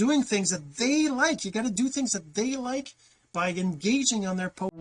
doing things that they like. You got to do things that they like by engaging on their post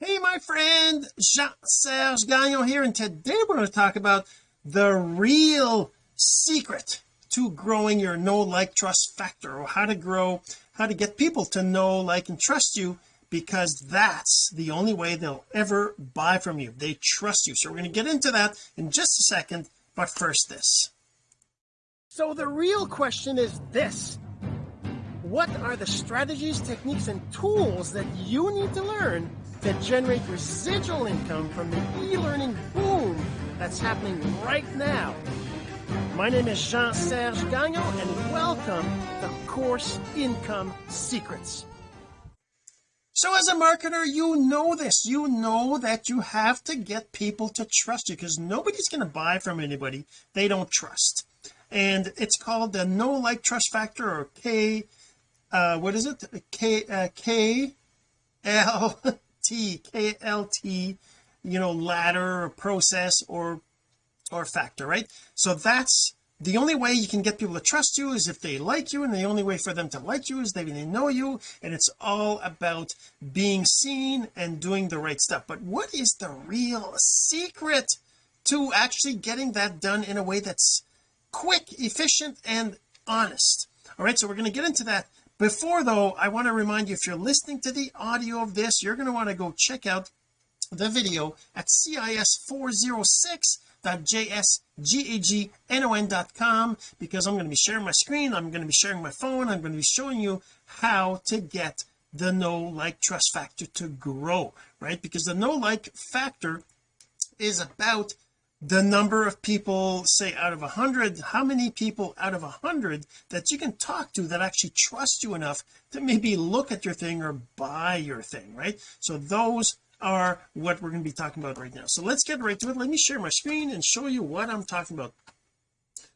hey my friend Jean-Serge Gagnon here and today we're going to talk about the real secret to growing your know like trust factor or how to grow how to get people to know like and trust you because that's the only way they'll ever buy from you. They trust you. So we're going to get into that in just a second but first this. So the real question is this. What are the strategies techniques and tools that you need to learn to generate residual income from the e-learning boom that's happening right now? My name is Jean-Serge Gagnon and welcome to Course Income Secrets so as a marketer you know this. You know that you have to get people to trust you because nobody's going to buy from anybody they don't trust. And it's called the know like trust factor or K uh what is it? K uh, K L T K L T you know ladder or process or or factor right? So that's the only way you can get people to trust you is if they like you and the only way for them to like you is they, they know you and it's all about being seen and doing the right stuff. But what is the real secret to actually getting that done in a way that's quick efficient and honest? All right so we're going to get into that. Before though I want to remind you if you're listening to the audio of this you're going to want to go check out the video at cis 406 jsgagnon.com because I'm going to be sharing my screen I'm going to be sharing my phone I'm going to be showing you how to get the know like trust factor to grow right? Because the know like factor is about the number of people say out of a hundred how many people out of a hundred that you can talk to that actually trust you enough to maybe look at your thing or buy your thing right? So those are what we're going to be talking about right now. So let's get right to it. Let me share my screen and show you what I'm talking about.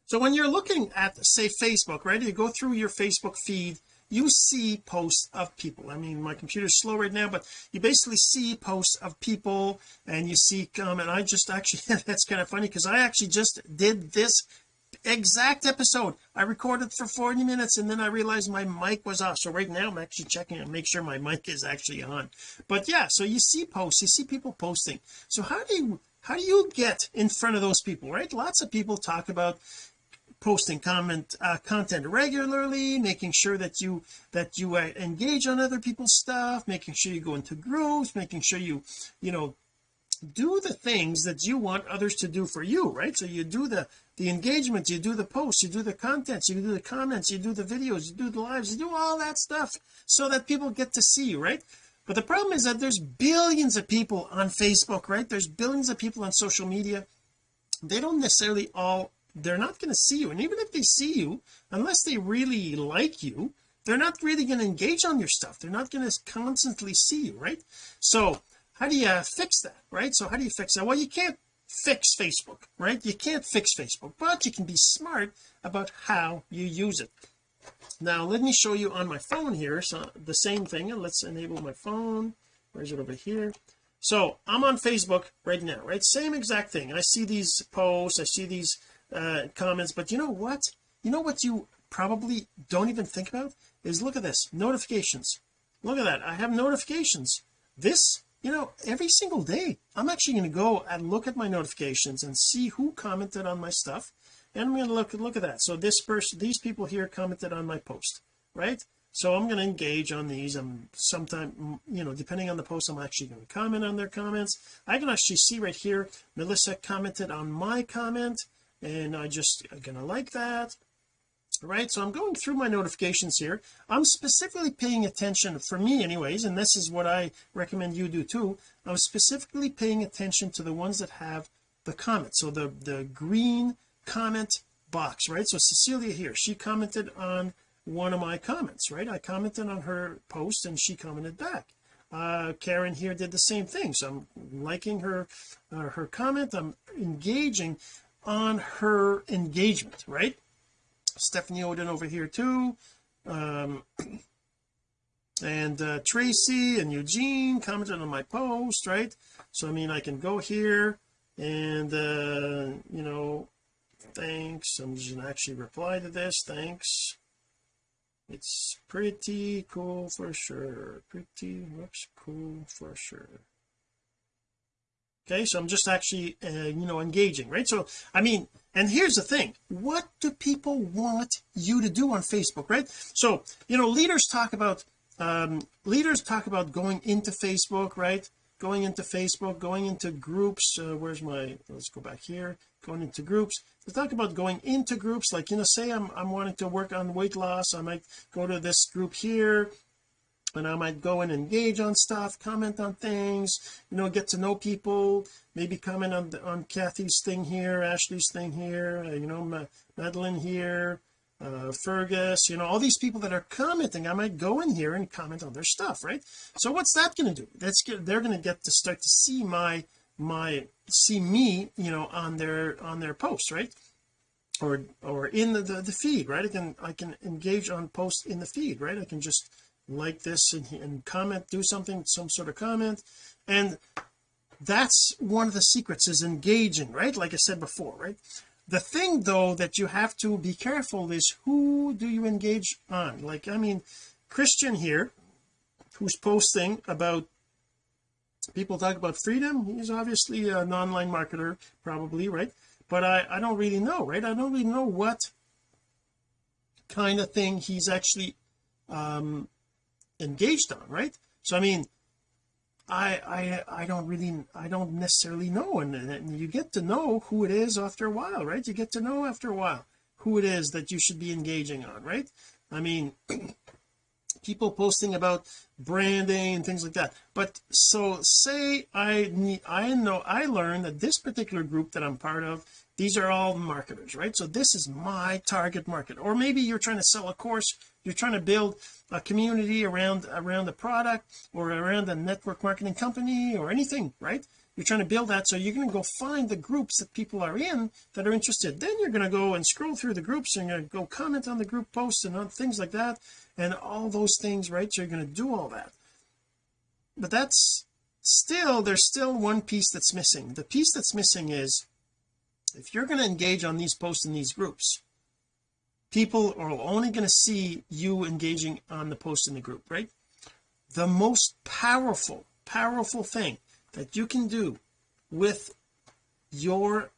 So when you're looking at say Facebook right you go through your Facebook feed you see posts of people. I mean my computer's slow right now but you basically see posts of people and you see um and I just actually that's kind of funny because I actually just did this exact episode. I recorded for 40 minutes and then I realized my mic was off. So right now I'm actually checking to make sure my mic is actually on. But yeah so you see posts you see people posting. So how do you how do you get in front of those people right? Lots of people talk about posting comment uh, content regularly making sure that you that you uh, engage on other people's stuff making sure you go into groups making sure you you know do the things that you want others to do for you right? So you do the the engagement you do the posts you do the contents you do the comments you do the videos you do the lives you do all that stuff so that people get to see you right? But the problem is that there's billions of people on Facebook right? There's billions of people on social media. They don't necessarily all they're not going to see you. And even if they see you unless they really like you they're not really going to engage on your stuff. They're not going to constantly see you right? So how do you fix that right? So how do you fix that? Well you can't fix Facebook right? You can't fix Facebook but you can be smart about how you use it. Now let me show you on my phone here so the same thing. And let's enable my phone. Where's it over here? So I'm on Facebook right now right? Same exact thing. I see these posts I see these uh comments but you know what? You know what you probably don't even think about? Is look at this notifications. Look at that. I have notifications. This you know every single day I'm actually going to go and look at my notifications and see who commented on my stuff and I'm going to look look at that. So this person these people here commented on my post right? So I'm going to engage on these I'm sometime you know depending on the post I'm actually going to comment on their comments. I can actually see right here Melissa commented on my comment and I just I'm gonna like that right so I'm going through my notifications here. I'm specifically paying attention for me anyways and this is what I recommend you do too I'm specifically paying attention to the ones that have the comment. So the the green comment box right? So Cecilia here she commented on one of my comments right? I commented on her post and she commented back. Uh Karen here did the same thing. So I'm liking her uh, her comment. I'm engaging on her engagement right Stephanie Odin over here too. Um and uh, Tracy and Eugene commented on my post right? So I mean I can go here and uh you know thanks. I'm just gonna actually reply to this. Thanks. It's pretty cool for sure. Pretty looks cool for sure. Okay so I'm just actually uh, you know engaging right? So I mean and here's the thing. What do people want you to do on Facebook right? So you know leaders talk about um leaders talk about going into Facebook right? Going into Facebook going into groups uh, where's my let's go back here. Going into groups. They talk about going into groups like you know say I'm, I'm wanting to work on weight loss. I might go to this group here and I might go and engage on stuff comment on things you know get to know people maybe comment on on Kathy's thing here Ashley's thing here uh, you know Ma Madeline here uh Fergus you know all these people that are commenting. I might go in here and comment on their stuff right? So what's that going to do? That's good they're going to get to start to see my my see me you know on their on their posts right? Or or in the, the, the feed right? I can I can engage on posts in the feed right? I can just like this and, and comment do something some sort of comment. And that's one of the secrets is engaging right? Like I said before right? The thing though that you have to be careful is who do you engage on? Like I mean Christian here who's posting about people talk about freedom he's obviously an online marketer probably right? But I I don't really know right? I don't really know what kind of thing he's actually um engaged on right? So I mean I I I don't really I don't necessarily know and, and you get to know who it is after a while right? You get to know after a while who it is that you should be engaging on right? I mean people posting about branding and things like that. But so say I need I know I learned that this particular group that I'm part of these are all marketers right? So this is my target market. Or maybe you're trying to sell a course. You're trying to build a community around around the product or around a network marketing company or anything right? You're trying to build that. So you're going to go find the groups that people are in that are interested. Then you're going to go and scroll through the groups. And you're going to go comment on the group posts and on things like that and all those things right? So you're going to do all that. But that's still there's still one piece that's missing. The piece that's missing is if you're going to engage on these posts in these groups people are only going to see you engaging on the post in the group right? The most powerful powerful thing that you can do with your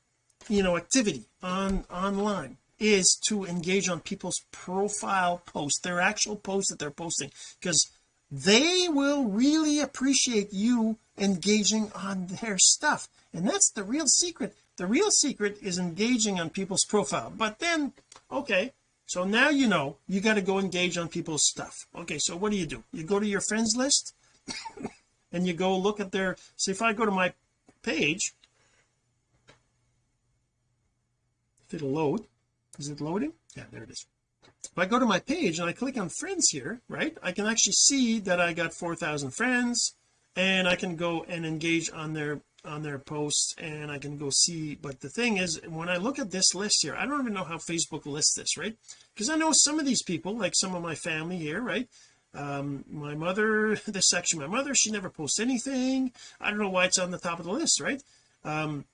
you know activity on online is to engage on people's profile posts their actual posts that they're posting because they will really appreciate you engaging on their stuff. And that's the real secret the real secret is engaging on people's profile. But then okay so now you know you got to go engage on people's stuff. Okay so what do you do? You go to your friends list and you go look at their see if I go to my page if it'll load? Is it loading? Yeah there it is. If I go to my page and I click on friends here right I can actually see that I got 4,000 friends and I can go and engage on their on their posts and I can go see but the thing is when I look at this list here I don't even know how Facebook lists this right? Because I know some of these people like some of my family here right? Um my mother this section my mother she never posts anything. I don't know why it's on the top of the list right? Um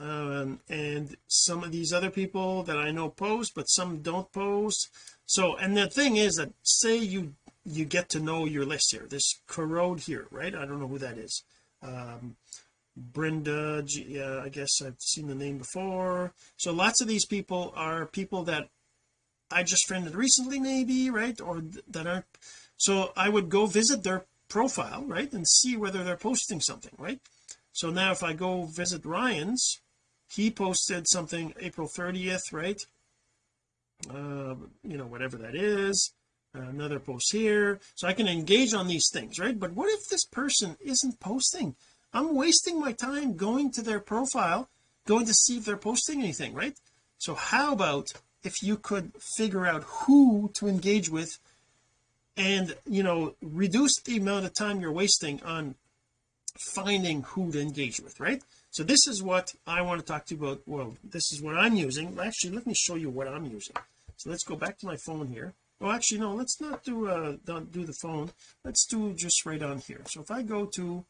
um, and some of these other people that I know post but some don't post. So and the thing is that say you you get to know your list here this corrode here right? I don't know who that is. Um Brenda yeah I guess I've seen the name before. So lots of these people are people that I just friended recently maybe right? Or th that aren't so I would go visit their profile right and see whether they're posting something right? So now if I go visit Ryan's he posted something April 30th right? Uh you know whatever that is another post here. So I can engage on these things right? But what if this person isn't posting I'm wasting my time going to their profile going to see if they're posting anything right? So how about if you could figure out who to engage with and you know reduce the amount of time you're wasting on finding who to engage with right? So this is what I want to talk to you about. Well this is what I'm using. Actually let me show you what I'm using. So let's go back to my phone here. Oh actually no let's not do uh don't do the phone. Let's do just right on here. So if I go to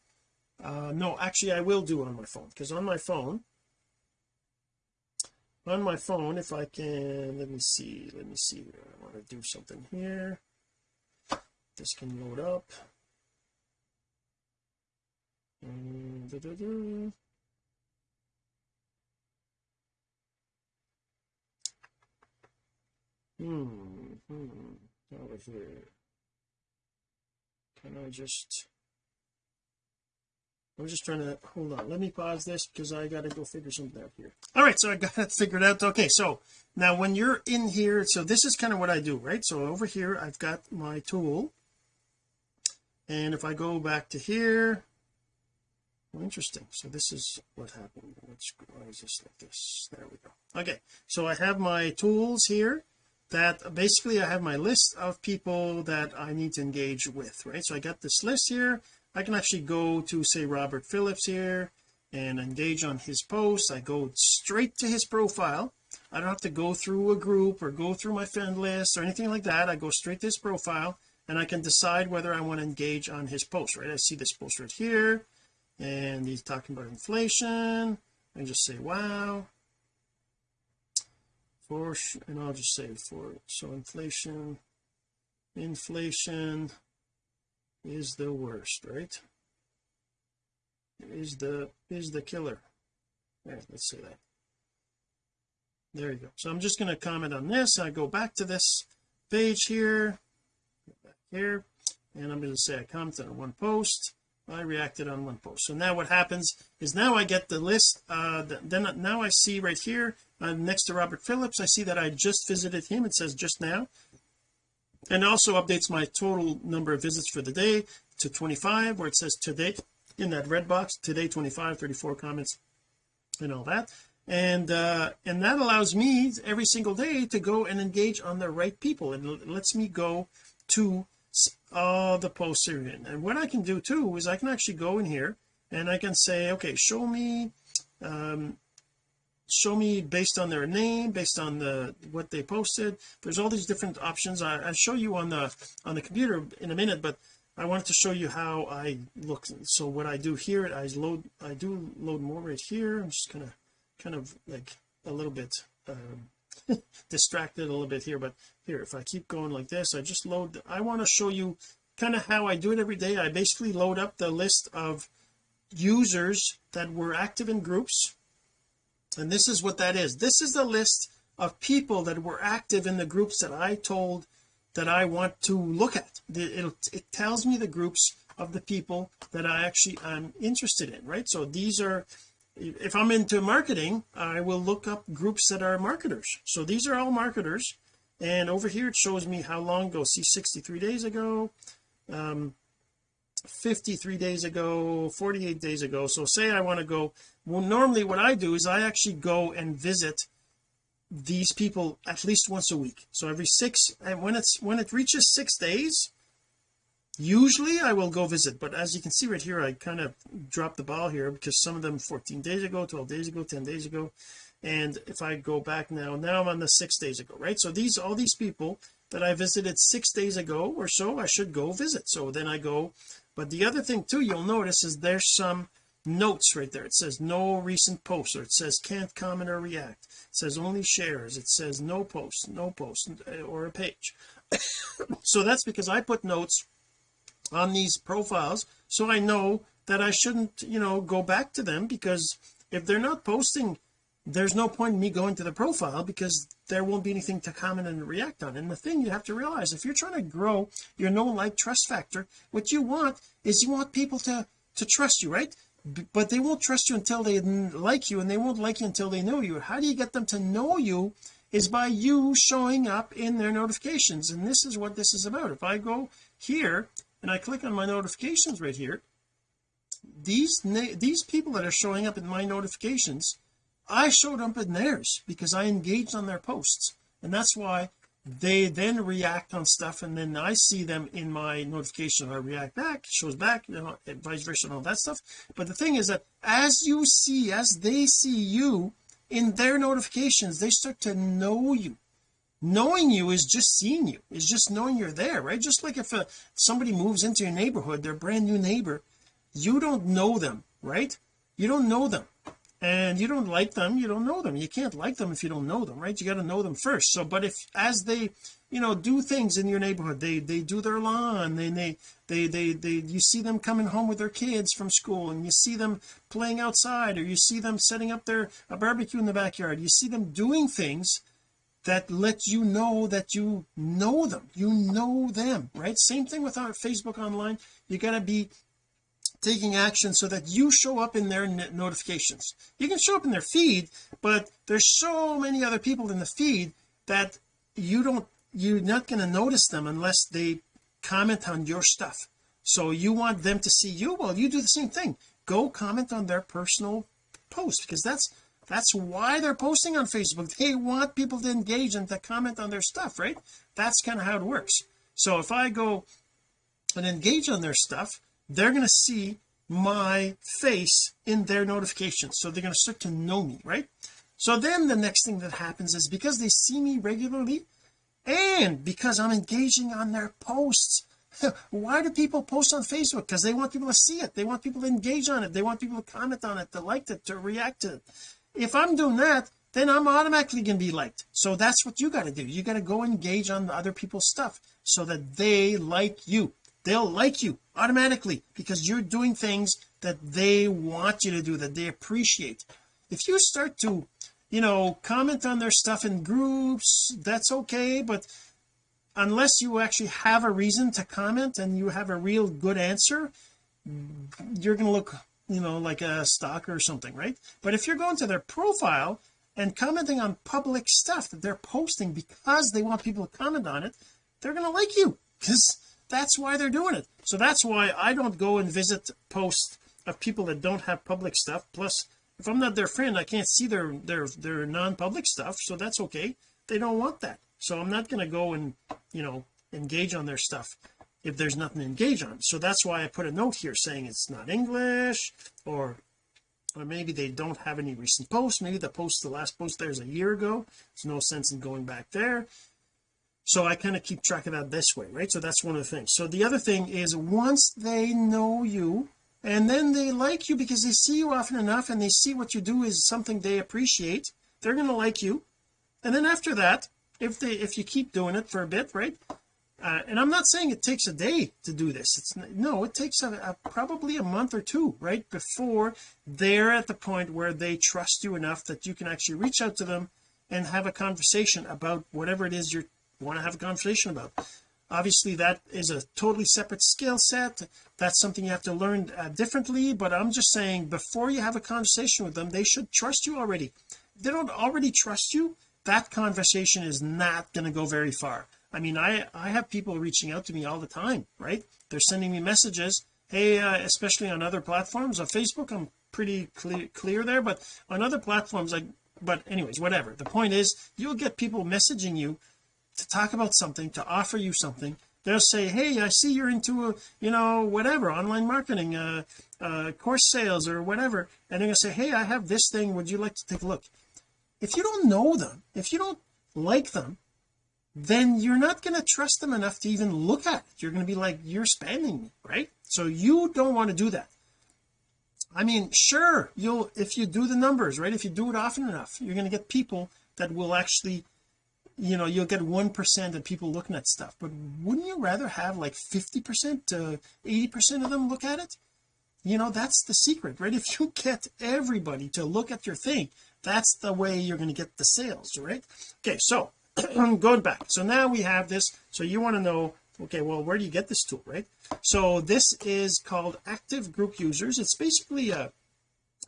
uh no actually I will do it on my phone because on my phone on my phone if I can let me see let me see I want to do something here. This can load up. And da, da, da. hmm hmm over here. Can I just I'm just trying to hold on. Let me pause this because I got to go figure something out here. All right so I got it figured out. Okay so now when you're in here so this is kind of what I do right? So over here I've got my tool. And if I go back to here well, interesting. So this is what happened. Let's why is this like this? There we go. Okay so I have my tools here that basically I have my list of people that I need to engage with right? So I got this list here I can actually go to say Robert Phillips here and engage on his post. I go straight to his profile. I don't have to go through a group or go through my friend list or anything like that. I go straight to his profile and I can decide whether I want to engage on his post right? I see this post right here and he's talking about inflation. I just say wow. For and I'll just say for so inflation inflation is the worst right? Is the is the killer. Right let's say that. There you go. So I'm just going to comment on this. I go back to this page here here and I'm going to say I commented on one post. I reacted on one post. So now what happens is now I get the list uh then now I see right here uh, next to Robert Phillips I see that I just visited him. It says just now and also updates my total number of visits for the day to 25 where it says today in that red box today 25 34 comments and all that. And uh and that allows me every single day to go and engage on the right people. And lets me go to all the posts here in. And what I can do too is I can actually go in here and I can say okay show me um show me based on their name based on the what they posted. There's all these different options. I, I'll show you on the on the computer in a minute but I wanted to show you how I look. So what I do here I load I do load more right here. I'm just kind of kind of like a little bit um, distracted a little bit here but here if I keep going like this I just load I want to show you kind of how I do it every day. I basically load up the list of users that were active in groups and this is what that is. This is the list of people that were active in the groups that I told that I want to look at. It it tells me the groups of the people that I actually I'm interested in right? So these are if I'm into marketing I will look up groups that are marketers. So these are all marketers. And over here it shows me how long ago. See 63 days ago. Um 53 days ago 48 days ago. So say I want to go well normally what I do is I actually go and visit these people at least once a week. So every six and when it's when it reaches six days usually I will go visit. But as you can see right here I kind of dropped the ball here because some of them 14 days ago 12 days ago 10 days ago. And if I go back now now I'm on the six days ago right? So these all these people that I visited six days ago or so I should go visit. So then I go but the other thing too you'll notice is there's some notes right there. It says no recent posts or it says can't comment or react. It says only shares. It says no post no post or a page. So that's because I put notes on these profiles so I know that I shouldn't you know go back to them because if they're not posting there's no point in me going to the profile because there won't be anything to comment and react on. And the thing you have to realize if you're trying to grow your know like trust factor what you want is you want people to to trust you right? But they won't trust you until they like you and they won't like you until they know you. How do you get them to know you is by you showing up in their notifications. And this is what this is about. If I go here and I click on my notifications right here these these people that are showing up in my notifications I showed up in theirs because I engaged on their posts. And that's why they then react on stuff and then I see them in my notification. I react back shows back you know vice versa and all that stuff. But the thing is that as you see as they see you in their notifications they start to know you. Knowing you is just seeing you. Is just knowing you're there right? Just like if uh, somebody moves into your neighborhood their brand new neighbor you don't know them right? You don't know them and you don't like them you don't know them. You can't like them if you don't know them right? You got to know them first. So but if as they you know do things in your neighborhood they they do their lawn they they they they, they you see them coming home with their kids from school and you see them playing outside or you see them setting up their a barbecue in the backyard you see them doing things that let you know that you know them. You know them right? Same thing with our Facebook online. You got to be taking action so that you show up in their notifications. You can show up in their feed but there's so many other people in the feed that you don't you're not going to notice them unless they comment on your stuff. So you want them to see you? Well you do the same thing. Go comment on their personal post because that's that's why they're posting on Facebook. They want people to engage and to comment on their stuff right? That's kind of how it works. So if I go and engage on their stuff they're going to see my face in their notifications. So they're going to start to know me right? So then the next thing that happens is because they see me regularly and because I'm engaging on their posts why do people post on Facebook? Because they want people to see it. They want people to engage on it. They want people to comment on it to like it to react to it. If I'm doing that then I'm automatically going to be liked. So that's what you got to do. You got to go engage on other people's stuff so that they like you. They'll like you automatically because you're doing things that they want you to do that they appreciate. If you start to you know comment on their stuff in groups that's okay but unless you actually have a reason to comment and you have a real good answer you're going to look you know like a stalker or something right? But if you're going to their profile and commenting on public stuff that they're posting because they want people to comment on it they're going to like you because that's why they're doing it. So that's why I don't go and visit posts of people that don't have public stuff. Plus if I'm not their friend I can't see their their their non-public stuff so that's okay. They don't want that. So I'm not going to go and you know engage on their stuff if there's nothing to engage on. So that's why I put a note here saying it's not English or or maybe they don't have any recent posts. Maybe the post the last post there's a year ago. There's no sense in going back there so I kind of keep track of that this way right? So that's one of the things. So the other thing is once they know you and then they like you because they see you often enough and they see what you do is something they appreciate they're going to like you. And then after that if they if you keep doing it for a bit right uh, and I'm not saying it takes a day to do this. It's no it takes a, a, probably a month or two right before they're at the point where they trust you enough that you can actually reach out to them and have a conversation about whatever it is you're want to have a conversation about. Obviously that is a totally separate skill set. That's something you have to learn uh, differently but I'm just saying before you have a conversation with them they should trust you already. If they don't already trust you that conversation is not going to go very far. I mean I I have people reaching out to me all the time right? They're sending me messages. Hey uh, especially on other platforms. On Facebook I'm pretty clear, clear there but on other platforms like but anyways whatever. The point is you'll get people messaging you to talk about something to offer you something. They'll say hey I see you're into a you know whatever online marketing uh, uh course sales or whatever. And they're gonna say hey I have this thing. Would you like to take a look? If you don't know them if you don't like them then you're not going to trust them enough to even look at it. You're going to be like you're spamming me right? So you don't want to do that. I mean sure you'll if you do the numbers right if you do it often enough you're going to get people that will actually you know you'll get one percent of people looking at stuff. But wouldn't you rather have like 50 percent to 80 percent of them look at it? You know that's the secret right? If you get everybody to look at your thing that's the way you're going to get the sales right? Okay so going back. So now we have this. So you want to know okay well where do you get this tool right? So this is called active group users. It's basically a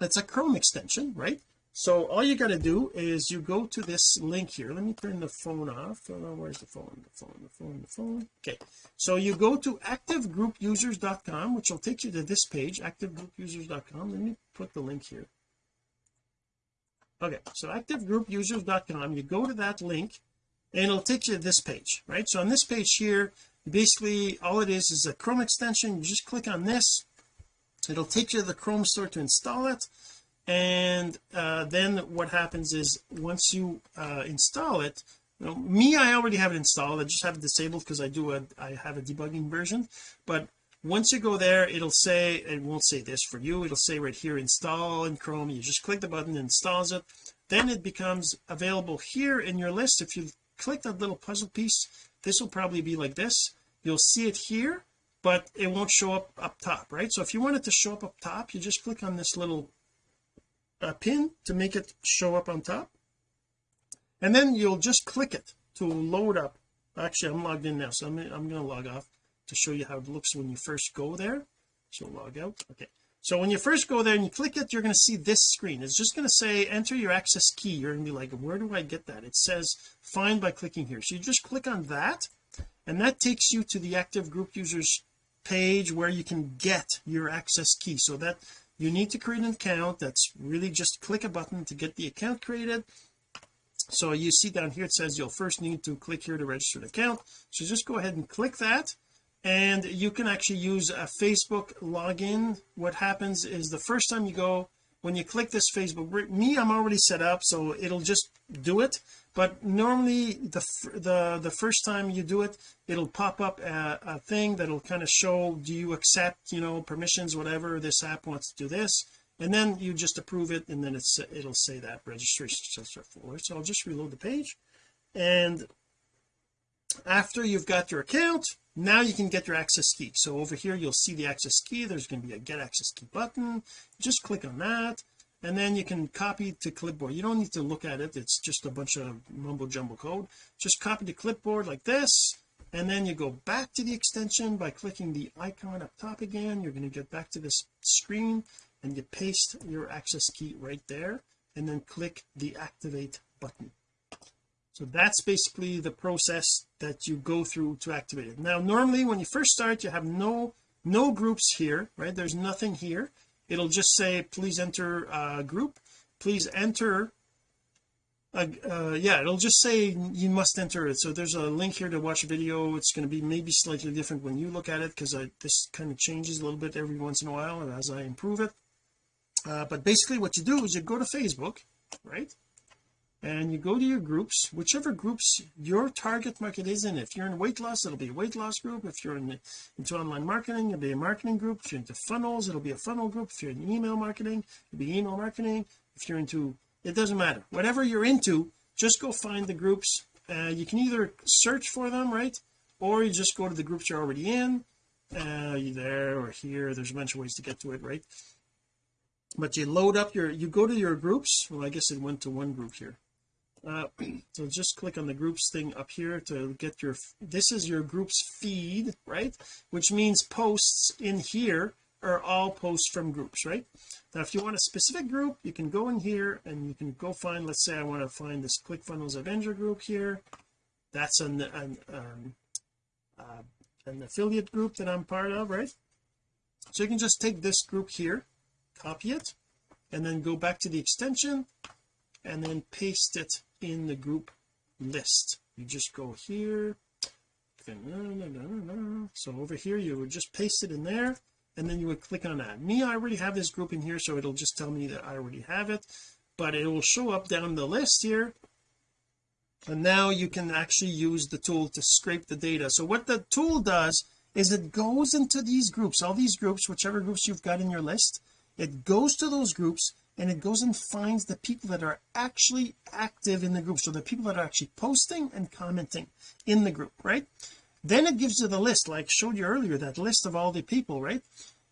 it's a Chrome extension right so all you got to do is you go to this link here. Let me turn the phone off. Oh, where's the phone? The phone the phone the phone. Okay. So you go to activegroupusers.com which will take you to this page activegroupusers.com let me put the link here. Okay. So activegroupusers.com you go to that link and it'll take you to this page right? So on this page here basically all it is is a Chrome extension. You just click on this. It'll take you to the Chrome store to install it and uh, then what happens is once you uh, install it now, me I already have it installed. I just have it disabled because I do a I have a debugging version. But once you go there it'll say it won't say this for you. It'll say right here install in Chrome. You just click the button installs it. Then it becomes available here in your list. If you click that little puzzle piece this will probably be like this. You'll see it here but it won't show up up top right? So if you want it to show up up top you just click on this little uh, pin to make it show up on top. And then you'll just click it to load up. Actually I'm logged in now so I'm, I'm going to log off to show you how it looks when you first go there. So log out okay. So when you first go there and you click it you're going to see this screen. It's just going to say enter your access key. You're going to be like where do I get that? It says find by clicking here. So you just click on that and that takes you to the active group users page where you can get your access key. So that you need to create an account that's really just click a button to get the account created. So you see down here it says you'll first need to click here to register an account. So just go ahead and click that. And you can actually use a Facebook login. What happens is the first time you go when you click this Facebook me I'm already set up so it'll just do it. But normally the the the first time you do it it'll pop up a, a thing that'll kind of show do you accept you know permissions whatever this app wants to do this? And then you just approve it and then it's it'll say that registration successful so I'll just reload the page. And after you've got your account now you can get your access key. So over here you'll see the access key. There's going to be a get access key button. Just click on that and then you can copy to clipboard. You don't need to look at it. It's just a bunch of mumbo jumbo code. Just copy to clipboard like this and then you go back to the extension. By clicking the icon up top again you're going to get back to this screen and you paste your access key right there and then click the activate button so that's basically the process that you go through to activate it. Now normally when you first start you have no no groups here right? There's nothing here. It'll just say please enter a group. Please enter uh, yeah it'll just say you must enter it. So there's a link here to watch a video. It's going to be maybe slightly different when you look at it because this kind of changes a little bit every once in a while as I improve it. Uh, but basically what you do is you go to Facebook right and you go to your groups whichever groups your target market is in. If you're in weight loss it'll be a weight loss group. If you're in, into online marketing it'll be a marketing group. If you're into funnels it'll be a funnel group. If you're in email marketing it'll be email marketing. If you're into it doesn't matter. Whatever you're into just go find the groups. Uh, you can either search for them right? Or you just go to the groups you're already in. Uh there or here. There's a bunch of ways to get to it right? But you load up your you go to your groups. Well I guess it went to one group here uh, so just click on the groups thing up here to get your this is your groups feed right? Which means posts in here are all posts from groups right? Now if you want a specific group you can go in here and you can go find let's say I want to find this ClickFunnels Avenger group here. That's an an, um, uh, an affiliate group that I'm part of right? So you can just take this group here copy it and then go back to the extension and then paste it in the group list. You just go here uh, so over here you would just paste it in there and then you would click on that me I already have this group in here so it'll just tell me that I already have it but it will show up down the list here and now you can actually use the tool to scrape the data. So what the tool does is it goes into these groups all these groups whichever groups you've got in your list it goes to those groups and it goes and finds the people that are actually active in the group. So the people that are actually posting and commenting in the group right? Then it gives you the list like I showed you earlier that list of all the people right?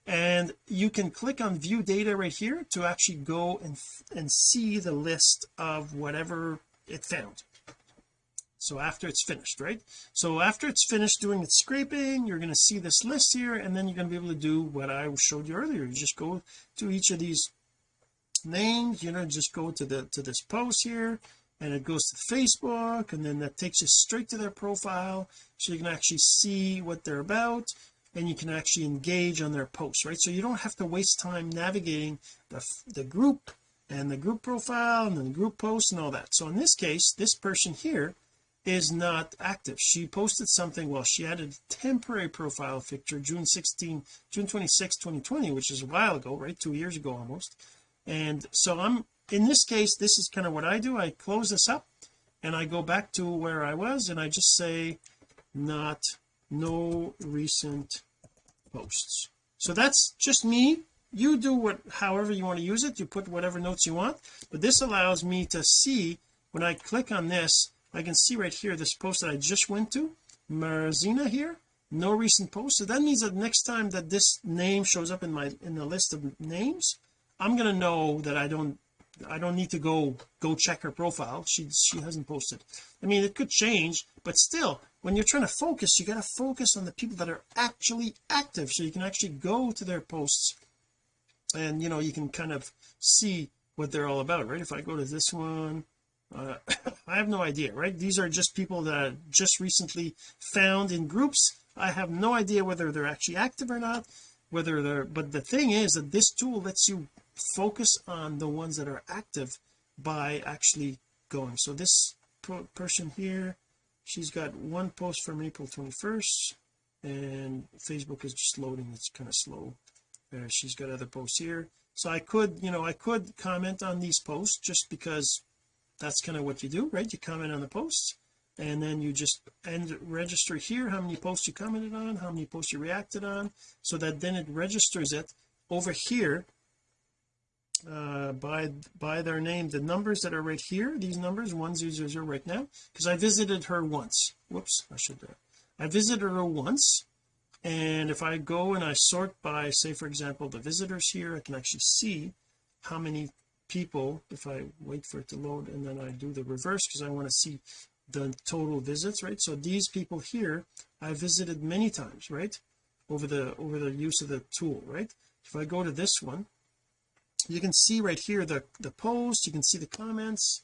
And you can click on view data right here to actually go and and see the list of whatever it found. So after it's finished right? So after it's finished doing its scraping you're going to see this list here and then you're going to be able to do what I showed you earlier. You just go to each of these names you know just go to the to this post here and it goes to Facebook and then that takes you straight to their profile so you can actually see what they're about and you can actually engage on their posts right? So you don't have to waste time navigating the, the group and the group profile and then the group posts and all that. So in this case this person here is not active. She posted something well she added a temporary profile picture June 16 June 26 2020 which is a while ago right? Two years ago almost and so I'm in this case this is kind of what I do. I close this up and I go back to where I was and I just say not no recent posts. So that's just me. You do what however you want to use it. You put whatever notes you want. But this allows me to see when I click on this I can see right here this post that I just went to Marzina here no recent posts so that means that next time that this name shows up in my in the list of names I'm going to know that I don't I don't need to go go check her profile. She she hasn't posted. I mean it could change but still when you're trying to focus you got to focus on the people that are actually active so you can actually go to their posts and you know you can kind of see what they're all about right? If I go to this one uh, I have no idea right? These are just people that just recently found in groups. I have no idea whether they're actually active or not whether they're but the thing is that this tool lets you focus on the ones that are active by actually going. So this person here she's got one post from April 21st and Facebook is just loading. It's kind of slow. Uh, she's got other posts here. So I could you know I could comment on these posts just because that's kind of what you do right? You comment on the posts and then you just and register here how many posts you commented on how many posts you reacted on so that then it registers it over here uh by by their name. The numbers that are right here these numbers 1000 right now because I visited her once. Whoops I should uh, I visited her once and if I go and I sort by say for example the visitors here I can actually see how many people if I wait for it to load and then I do the reverse because I want to see the total visits right? So these people here I visited many times right? Over the over the use of the tool right? If I go to this one you can see right here the the post you can see the comments.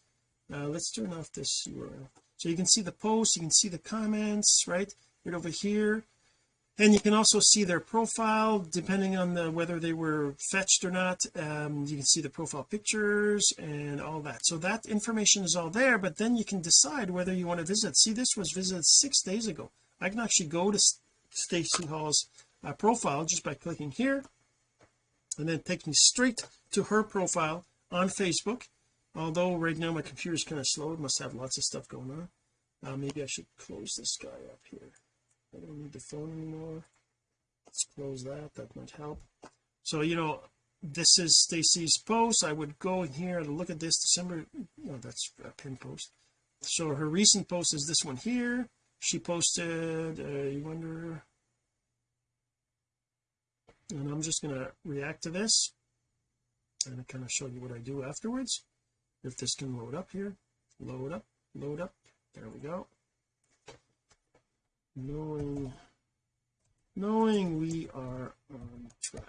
Uh, let's turn off this URL so you can see the post you can see the comments right? Right over here. And you can also see their profile depending on the whether they were fetched or not. Um, you can see the profile pictures and all that. So that information is all there but then you can decide whether you want to visit. See this was visited six days ago. I can actually go to Stacy Hall's uh, profile just by clicking here and then take me straight to her profile on Facebook. Although right now my computer is kind of slow it must have lots of stuff going on. Uh, maybe I should close this guy up here. I don't need the phone anymore. Let's close that that might help. So you know this is Stacy's post. I would go in here and look at this December no that's a pin post. So her recent post is this one here. She posted uh, you wonder and I'm just going to react to this and I kind of show you what I do afterwards. If this can load up here load up load up. There we go. Knowing knowing we are on track.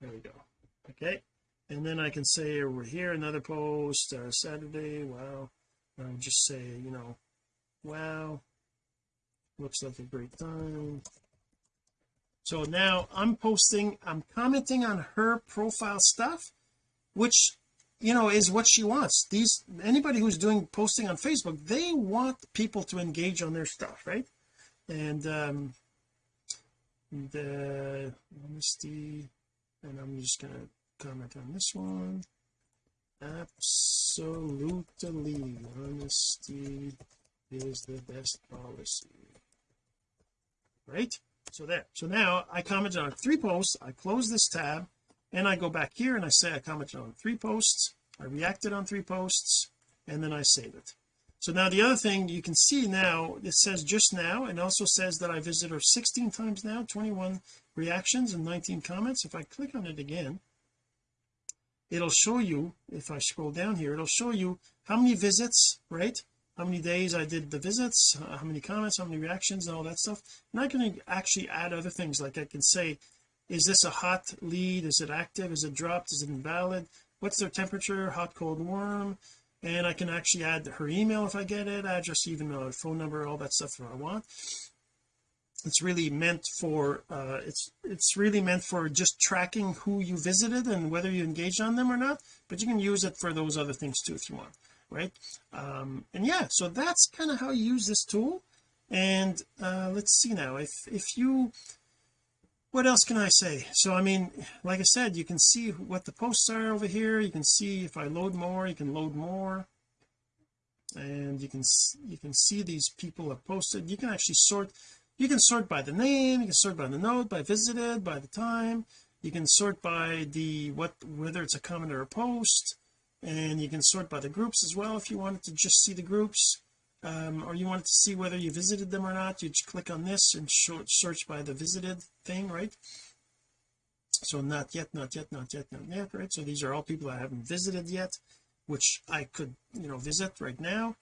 There we go. Okay. And then I can say over here another post uh, Saturday. Wow. I'll just say you know wow. Looks like a great time. So now I'm posting I'm commenting on her profile stuff which you know is what she wants. These anybody who's doing posting on Facebook they want people to engage on their stuff right? And um the honesty and I'm just gonna comment on this one. Absolutely honesty is the best policy. Right so there. So now I commented on three posts. I close this tab and I go back here and I say I commented on three posts. I reacted on three posts and then I save it. So now the other thing you can see now it says just now and also says that I visited her 16 times now 21 reactions and 19 comments. If I click on it again it'll show you if I scroll down here it'll show you how many visits right how many days I did the visits how many comments how many reactions and all that stuff. And I can actually add other things. Like I can say is this a hot lead? Is it active? Is it dropped? Is it invalid? What's their temperature? Hot cold warm? And I can actually add her email if I get it address even a phone number all that stuff that I want. It's really meant for uh it's it's really meant for just tracking who you visited and whether you engaged on them or not but you can use it for those other things too if you want right? Um and yeah so that's kind of how you use this tool. And uh let's see now if if you what else can I say? So I mean like I said you can see what the posts are over here. You can see if I load more you can load more. And you can you can see these people have posted. You can actually sort you can sort by the name you can sort by the note by visited by the time. You can sort by the what whether it's a comment or a post and you can sort by the groups as well if you wanted to just see the groups um, or you wanted to see whether you visited them or not. You just click on this and search by the visited thing right? So not yet not yet not yet not yet right? So these are all people I haven't visited yet which I could you know visit right now.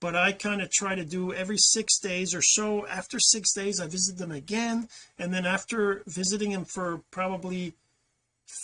But I kind of try to do every six days or so. After six days I visit them again. And then after visiting them for probably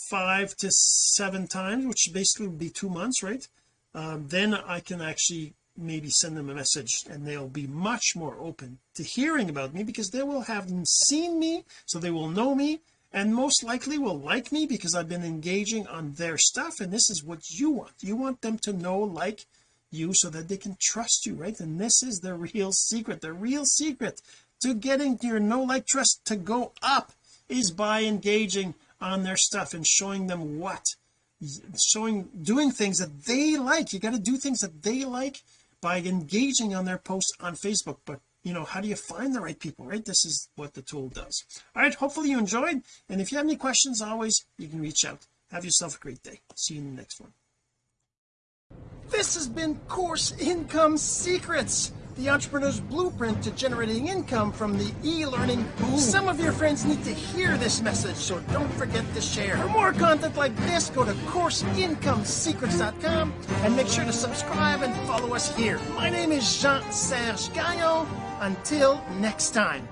five to seven times which basically would be two months right? Um, then I can actually maybe send them a message and they'll be much more open to hearing about me because they will have seen me so they will know me and most likely will like me because I've been engaging on their stuff and this is what you want. You want them to know like you so that they can trust you right? And this is the real secret. The real secret to getting your know like trust to go up is by engaging on their stuff and showing them what showing doing things that they like. You got to do things that they like by engaging on their posts on Facebook. But you know how do you find the right people right? This is what the tool does. All right hopefully you enjoyed. And if you have any questions always you can reach out. Have yourself a great day. See you in the next one. This has been course income secrets the entrepreneur's blueprint to generating income from the e-learning boom. Some of your friends need to hear this message, so don't forget to share. For more content like this, go to CourseIncomeSecrets.com and make sure to subscribe and follow us here. My name is Jean-Serge Gagnon. Until next time.